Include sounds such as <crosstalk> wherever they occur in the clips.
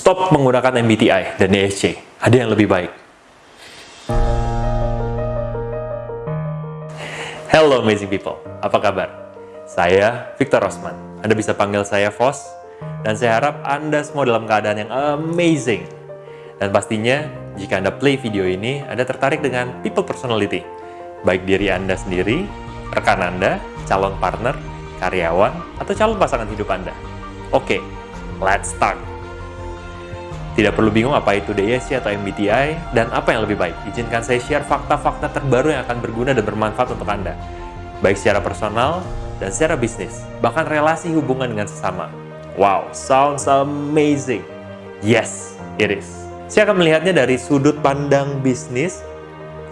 stop menggunakan MBTI dan ESC. Ada yang lebih baik. Hello amazing people, apa kabar? Saya Victor Rosman. Anda bisa panggil saya Vos, dan saya harap Anda semua dalam keadaan yang amazing. Dan pastinya, jika Anda play video ini, Anda tertarik dengan people personality, baik diri Anda sendiri, rekan Anda, calon partner, karyawan, atau calon pasangan hidup Anda. Oke, let's start! Tidak perlu bingung apa itu DSC atau MBTI dan apa yang lebih baik. Izinkan saya share fakta-fakta terbaru yang akan berguna dan bermanfaat untuk Anda. Baik secara personal dan secara bisnis, bahkan relasi hubungan dengan sesama. Wow, sounds amazing. Yes, it is. Saya akan melihatnya dari sudut pandang bisnis,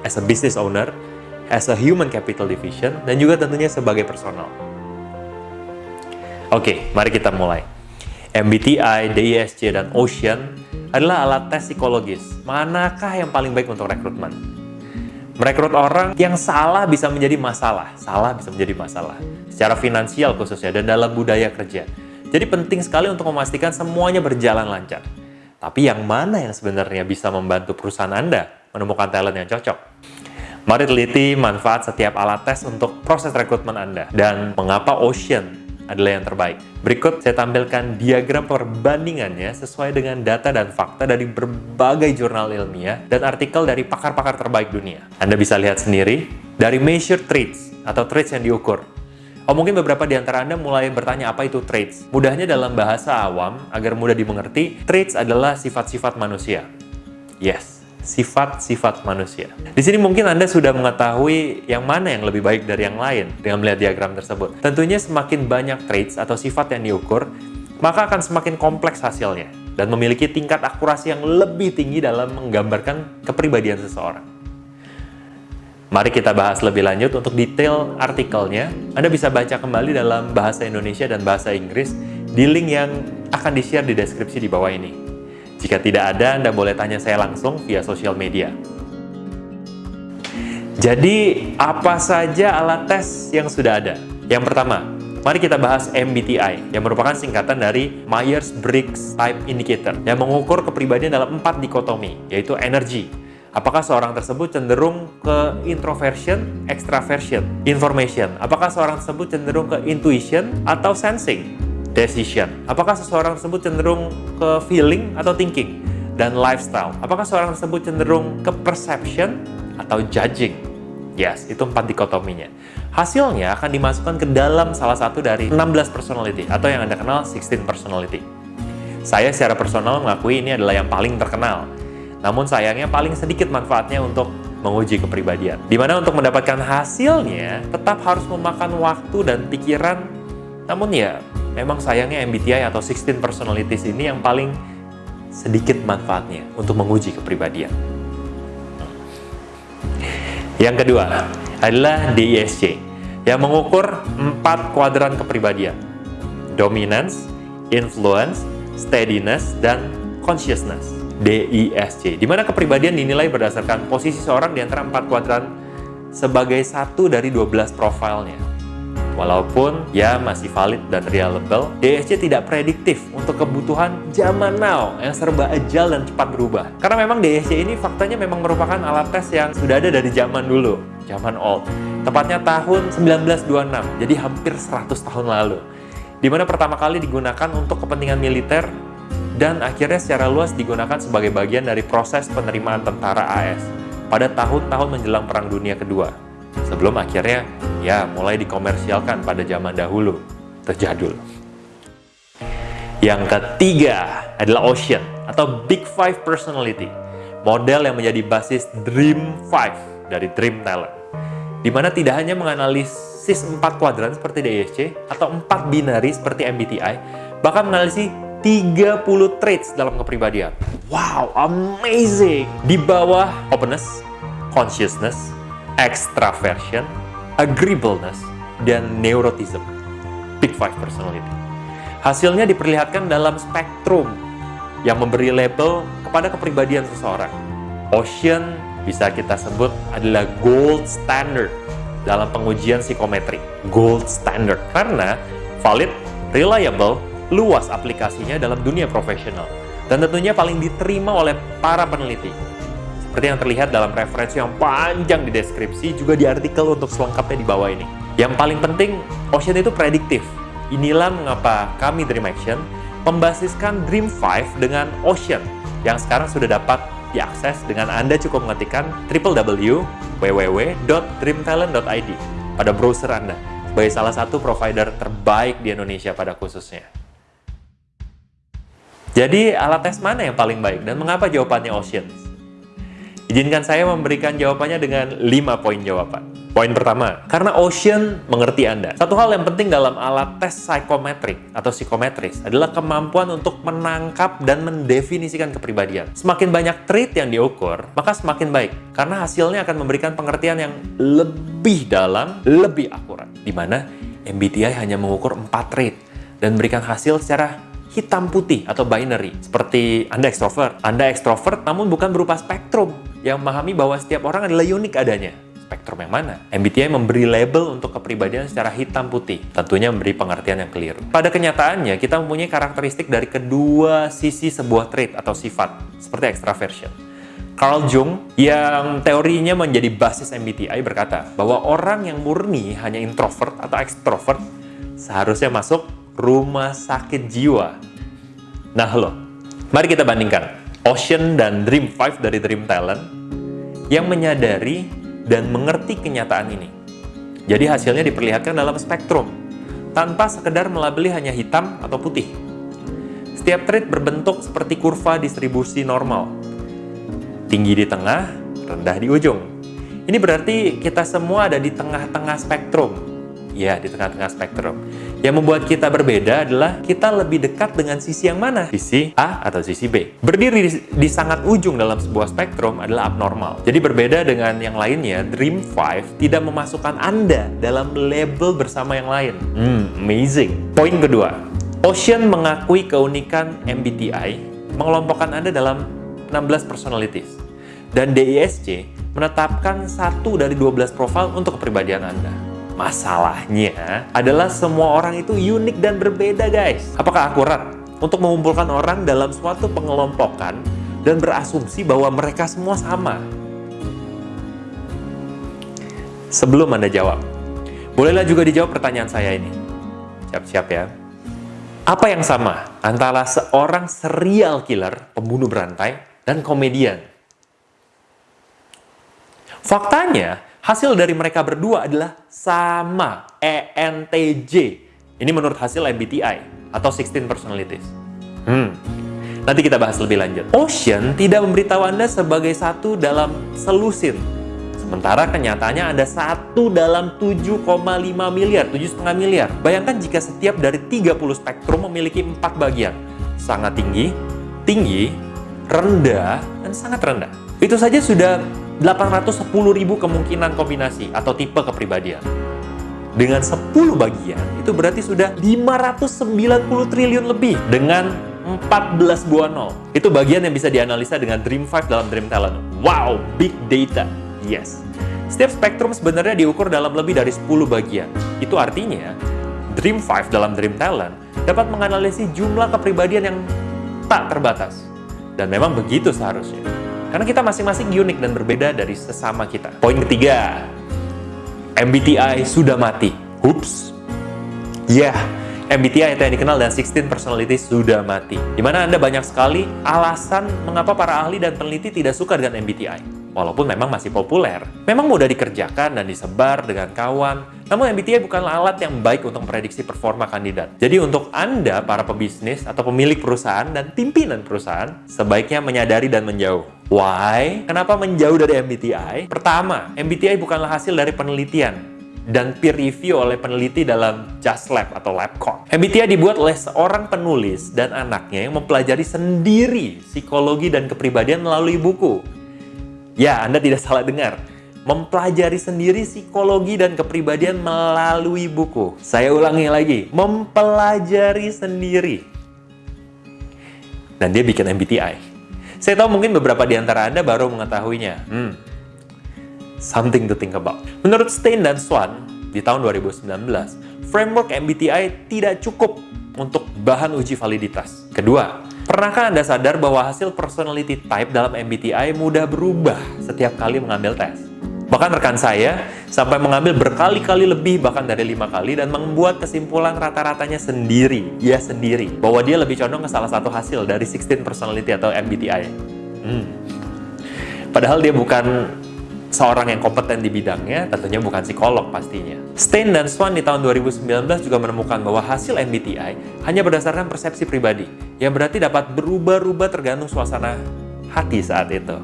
as a business owner, as a human capital division, dan juga tentunya sebagai personal. Oke, mari kita mulai. MBTI, DISC, dan Ocean adalah alat tes psikologis. Manakah yang paling baik untuk rekrutmen? Merekrut orang yang salah bisa menjadi masalah. Salah bisa menjadi masalah. Secara finansial khususnya dan dalam budaya kerja. Jadi penting sekali untuk memastikan semuanya berjalan lancar. Tapi yang mana yang sebenarnya bisa membantu perusahaan Anda menemukan talent yang cocok? Mari teliti manfaat setiap alat tes untuk proses rekrutmen Anda dan mengapa Ocean adalah yang terbaik. Berikut saya tampilkan diagram perbandingannya sesuai dengan data dan fakta dari berbagai jurnal ilmiah dan artikel dari pakar-pakar terbaik dunia. Anda bisa lihat sendiri dari measure traits atau traits yang diukur. Oh mungkin beberapa di antara Anda mulai bertanya apa itu traits. Mudahnya dalam bahasa awam, agar mudah dimengerti, traits adalah sifat-sifat manusia. Yes, sifat-sifat manusia. Di sini mungkin Anda sudah mengetahui yang mana yang lebih baik dari yang lain dengan melihat diagram tersebut. Tentunya semakin banyak traits atau sifat yang diukur, maka akan semakin kompleks hasilnya dan memiliki tingkat akurasi yang lebih tinggi dalam menggambarkan kepribadian seseorang. Mari kita bahas lebih lanjut untuk detail artikelnya. Anda bisa baca kembali dalam bahasa Indonesia dan bahasa Inggris di link yang akan di-share di deskripsi di bawah ini. Jika tidak ada, Anda boleh tanya saya langsung via sosial media. Jadi, apa saja alat tes yang sudah ada? Yang pertama, mari kita bahas MBTI, yang merupakan singkatan dari Myers-Briggs Type Indicator, yang mengukur kepribadian dalam empat dikotomi, yaitu energi, Apakah seorang tersebut cenderung ke introversion, extraversion, information? Apakah seorang tersebut cenderung ke intuition atau sensing? Decision. Apakah seseorang tersebut cenderung ke feeling atau thinking? Dan lifestyle. Apakah seseorang tersebut cenderung ke perception atau judging? Yes, itu empat dikotominya. Hasilnya akan dimasukkan ke dalam salah satu dari 16 personality atau yang Anda kenal 16 personality. Saya secara personal mengakui ini adalah yang paling terkenal. Namun sayangnya paling sedikit manfaatnya untuk menguji kepribadian. Di mana untuk mendapatkan hasilnya tetap harus memakan waktu dan pikiran. Namun ya memang sayangnya MBTI atau 16 personalities ini yang paling sedikit manfaatnya untuk menguji kepribadian. Yang kedua adalah DISC yang mengukur empat kuadran kepribadian. Dominance, influence, steadiness, dan consciousness. DISC, di mana kepribadian dinilai berdasarkan posisi seorang di antara empat kuadran sebagai satu dari 12 profilnya. Walaupun ya masih valid dan reliable, DSC tidak prediktif untuk kebutuhan zaman now yang serba ajal dan cepat berubah. Karena memang DSC ini faktanya memang merupakan alat tes yang sudah ada dari zaman dulu, zaman old. Tepatnya tahun 1926, jadi hampir 100 tahun lalu. Di mana pertama kali digunakan untuk kepentingan militer dan akhirnya secara luas digunakan sebagai bagian dari proses penerimaan tentara AS pada tahun-tahun menjelang Perang Dunia Kedua sebelum akhirnya ya mulai dikomersialkan pada zaman dahulu, terjadul. Yang ketiga adalah Ocean atau Big Five Personality, model yang menjadi basis Dream Five dari Dream Talent, di mana tidak hanya menganalisis empat kuadran seperti DISC atau empat binari seperti MBTI, bahkan menganalisis 30 traits dalam kepribadian. Wow, amazing! Di bawah openness, consciousness, extraversion, agreeableness, dan neurotism. Big Five Personality. Hasilnya diperlihatkan dalam spektrum yang memberi label kepada kepribadian seseorang. Ocean bisa kita sebut adalah gold standard dalam pengujian psikometri. Gold standard karena valid, reliable, luas aplikasinya dalam dunia profesional. dan tentunya paling diterima oleh para peneliti. Seperti yang terlihat dalam referensi yang panjang di deskripsi, juga di artikel untuk selengkapnya di bawah ini. Yang paling penting, Ocean itu prediktif. Inilah mengapa kami Dream Action membasiskan Dream 5 dengan Ocean yang sekarang sudah dapat diakses dengan Anda cukup mengetikkan www.www.dreamtalent.id pada browser Anda sebagai salah satu provider terbaik di Indonesia pada khususnya. Jadi, alat tes mana yang paling baik dan mengapa jawabannya Oceans? Izinkan saya memberikan jawabannya dengan 5 poin jawaban. Poin pertama, karena Ocean mengerti Anda. Satu hal yang penting dalam alat tes psikometrik atau psikometris adalah kemampuan untuk menangkap dan mendefinisikan kepribadian. Semakin banyak trait yang diukur, maka semakin baik. Karena hasilnya akan memberikan pengertian yang lebih dalam, lebih akurat. Di mana MBTI hanya mengukur 4 trait dan memberikan hasil secara hitam putih atau binary seperti Anda ekstrovert. Anda ekstrovert namun bukan berupa spektrum yang memahami bahwa setiap orang adalah unik adanya. Spektrum yang mana? MBTI memberi label untuk kepribadian secara hitam putih, tentunya memberi pengertian yang keliru. Pada kenyataannya, kita mempunyai karakteristik dari kedua sisi sebuah trait atau sifat, seperti extraversion. Carl Jung yang teorinya menjadi basis MBTI berkata bahwa orang yang murni hanya introvert atau extrovert seharusnya masuk rumah sakit jiwa. Nah loh, mari kita bandingkan Ocean dan Dream 5 dari Dream Talent yang menyadari dan mengerti kenyataan ini. Jadi hasilnya diperlihatkan dalam spektrum, tanpa sekedar melabeli hanya hitam atau putih. Setiap trait berbentuk seperti kurva distribusi normal. Tinggi di tengah, rendah di ujung. Ini berarti kita semua ada di tengah-tengah spektrum. Ya, di tengah-tengah spektrum. Yang membuat kita berbeda adalah kita lebih dekat dengan sisi yang mana? Sisi A atau sisi B. Berdiri di, di sangat ujung dalam sebuah spektrum adalah abnormal. Jadi berbeda dengan yang lainnya, Dream 5 tidak memasukkan Anda dalam label bersama yang lain. Hmm, amazing. Poin kedua, Ocean mengakui keunikan MBTI mengelompokkan Anda dalam 16 personalities. Dan DISC menetapkan satu dari 12 profil untuk kepribadian Anda. Masalahnya adalah semua orang itu unik dan berbeda guys. Apakah akurat untuk mengumpulkan orang dalam suatu pengelompokan dan berasumsi bahwa mereka semua sama? Sebelum Anda jawab, bolehlah juga dijawab pertanyaan saya ini. Siap-siap ya. Apa yang sama antara seorang serial killer, pembunuh berantai, dan komedian? Faktanya, Hasil dari mereka berdua adalah sama, ENTJ. Ini menurut hasil MBTI atau 16 Personalities. Hmm. Nanti kita bahas lebih lanjut. Ocean tidak memberitahu Anda sebagai satu dalam selusin. Sementara kenyataannya ada satu dalam 7,5 miliar, 7,5 miliar. Bayangkan jika setiap dari 30 spektrum memiliki empat bagian. Sangat tinggi, tinggi, rendah, dan sangat rendah. Itu saja sudah 810 ribu kemungkinan kombinasi atau tipe kepribadian. Dengan 10 bagian, itu berarti sudah 590 triliun lebih dengan 14 buah nol. Itu bagian yang bisa dianalisa dengan Dream 5 dalam Dream Talent. Wow, big data. Yes. Setiap spektrum sebenarnya diukur dalam lebih dari 10 bagian. Itu artinya, Dream 5 dalam Dream Talent dapat menganalisis jumlah kepribadian yang tak terbatas. Dan memang begitu seharusnya. Karena kita masing-masing unik dan berbeda dari sesama kita. Poin ketiga, MBTI sudah mati. Ups. Ya, yeah, MBTI yang dikenal dan 16 personality sudah mati. Di mana Anda banyak sekali alasan mengapa para ahli dan peneliti tidak suka dengan MBTI walaupun memang masih populer. Memang mudah dikerjakan dan disebar dengan kawan, namun MBTI bukanlah alat yang baik untuk memprediksi performa kandidat. Jadi untuk Anda, para pebisnis atau pemilik perusahaan dan pimpinan perusahaan, sebaiknya menyadari dan menjauh. Why? Kenapa menjauh dari MBTI? Pertama, MBTI bukanlah hasil dari penelitian dan peer review oleh peneliti dalam Just Lab atau LabCorp. MBTI dibuat oleh seorang penulis dan anaknya yang mempelajari sendiri psikologi dan kepribadian melalui buku. Ya, Anda tidak salah dengar. Mempelajari sendiri psikologi dan kepribadian melalui buku. Saya ulangi lagi, mempelajari sendiri. Dan dia bikin MBTI. Saya tahu mungkin beberapa di antara Anda baru mengetahuinya. Hmm, something to think about. Menurut Stein dan Swan, di tahun 2019, framework MBTI tidak cukup untuk bahan uji validitas. Kedua, Pernahkah Anda sadar bahwa hasil personality type dalam MBTI mudah berubah setiap kali mengambil tes? Bahkan rekan saya sampai mengambil berkali-kali lebih bahkan dari lima kali dan membuat kesimpulan rata-ratanya sendiri, ya sendiri, bahwa dia lebih condong ke salah satu hasil dari 16 personality atau MBTI. Hmm. Padahal dia bukan seorang yang kompeten di bidangnya, tentunya bukan psikolog pastinya. Stein dan Swan di tahun 2019 juga menemukan bahwa hasil MBTI hanya berdasarkan persepsi pribadi, yang berarti dapat berubah-ubah tergantung suasana hati saat itu.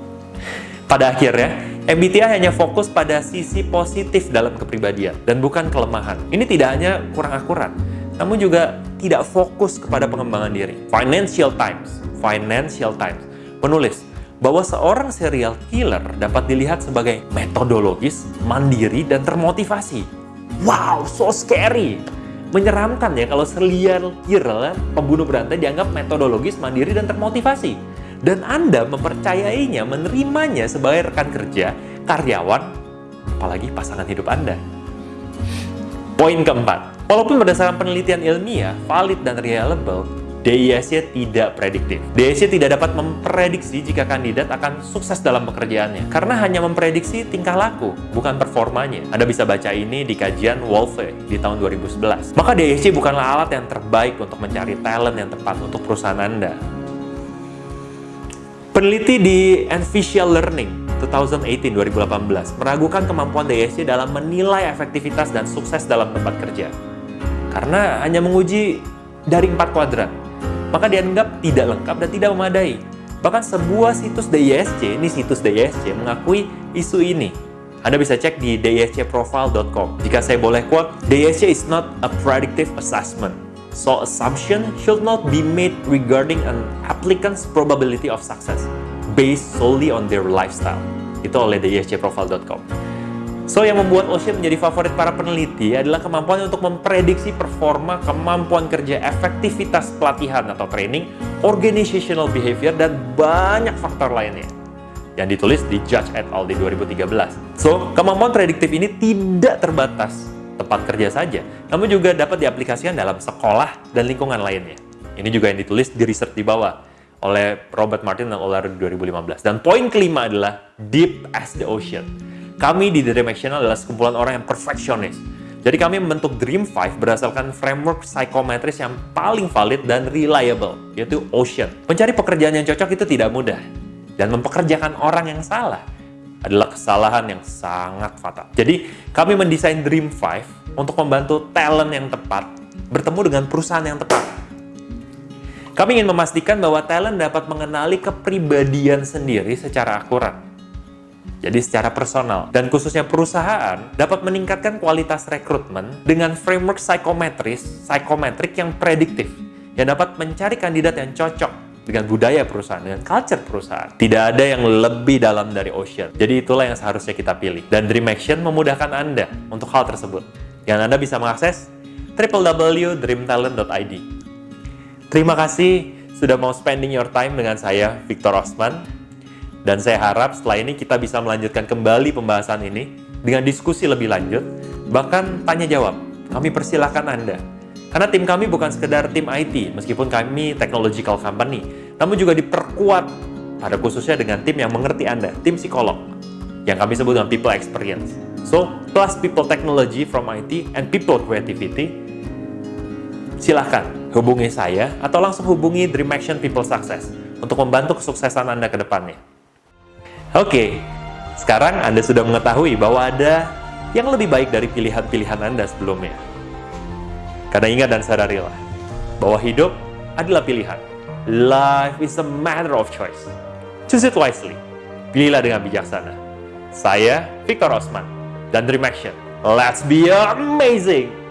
<laughs> Pada akhirnya, MBTI hanya fokus pada sisi positif dalam kepribadian dan bukan kelemahan. Ini tidak hanya kurang akurat, namun juga tidak fokus kepada pengembangan diri. Financial Times, Financial Times menulis bahwa seorang serial killer dapat dilihat sebagai metodologis, mandiri, dan termotivasi. Wow, so scary! Menyeramkan ya kalau serial killer, pembunuh berantai dianggap metodologis, mandiri, dan termotivasi. Dan Anda mempercayainya, menerimanya sebagai rekan kerja, karyawan, apalagi pasangan hidup Anda. Poin keempat, walaupun berdasarkan penelitian ilmiah, valid dan reliable, DISC tidak prediktif. DISC tidak dapat memprediksi jika kandidat akan sukses dalam pekerjaannya, karena hanya memprediksi tingkah laku, bukan performanya. Anda bisa baca ini di kajian Wolfe di tahun 2011. Maka DISC bukanlah alat yang terbaik untuk mencari talent yang tepat untuk perusahaan Anda. Peneliti di Envisia Learning 2018-2018 meragukan kemampuan DISC dalam menilai efektivitas dan sukses dalam tempat kerja. Karena hanya menguji dari empat kuadran, maka dianggap tidak lengkap dan tidak memadai. Bahkan sebuah situs DISC, ini situs DISC, mengakui isu ini. Anda bisa cek di discprofile.com. Jika saya boleh quote, DISC is not a predictive assessment. So assumption should not be made regarding an applicant's probability of success based solely on their lifestyle. Itu oleh discprofile.com. So, yang membuat Ocean menjadi favorit para peneliti adalah kemampuan untuk memprediksi performa, kemampuan kerja, efektivitas pelatihan atau training, organizational behavior, dan banyak faktor lainnya yang ditulis di Judge et al. di 2013. So, kemampuan prediktif ini tidak terbatas tempat kerja saja, namun juga dapat diaplikasikan dalam sekolah dan lingkungan lainnya. Ini juga yang ditulis di research di bawah oleh Robert Martin dan Olar 2015. Dan poin kelima adalah deep as the ocean. Kami di Dream Action adalah sekumpulan orang yang perfeksionis. Jadi kami membentuk Dream 5 berdasarkan framework psikometris yang paling valid dan reliable, yaitu Ocean. Mencari pekerjaan yang cocok itu tidak mudah. Dan mempekerjakan orang yang salah adalah kesalahan yang sangat fatal. Jadi kami mendesain Dream 5 untuk membantu talent yang tepat bertemu dengan perusahaan yang tepat. Kami ingin memastikan bahwa talent dapat mengenali kepribadian sendiri secara akurat jadi secara personal dan khususnya perusahaan dapat meningkatkan kualitas rekrutmen dengan framework psikometris, psikometrik yang prediktif yang dapat mencari kandidat yang cocok dengan budaya perusahaan, dengan culture perusahaan. Tidak ada yang lebih dalam dari Ocean. Jadi itulah yang seharusnya kita pilih. Dan Dream Action memudahkan Anda untuk hal tersebut. Yang Anda bisa mengakses www.dreamtalent.id. Terima kasih sudah mau spending your time dengan saya, Victor Osman. Dan saya harap setelah ini kita bisa melanjutkan kembali pembahasan ini dengan diskusi lebih lanjut, bahkan tanya jawab. Kami persilahkan Anda. Karena tim kami bukan sekedar tim IT, meskipun kami technological company, namun juga diperkuat pada khususnya dengan tim yang mengerti Anda, tim psikolog, yang kami sebut dengan people experience. So, plus people technology from IT and people creativity, silahkan hubungi saya atau langsung hubungi Dream Action People Success untuk membantu kesuksesan Anda ke depannya. Oke, sekarang Anda sudah mengetahui bahwa ada yang lebih baik dari pilihan-pilihan Anda sebelumnya. Karena ingat dan sadarilah bahwa hidup adalah pilihan. Life is a matter of choice. Choose it wisely. Pilihlah dengan bijaksana. Saya Victor Osman dan Dream Action. Let's be amazing!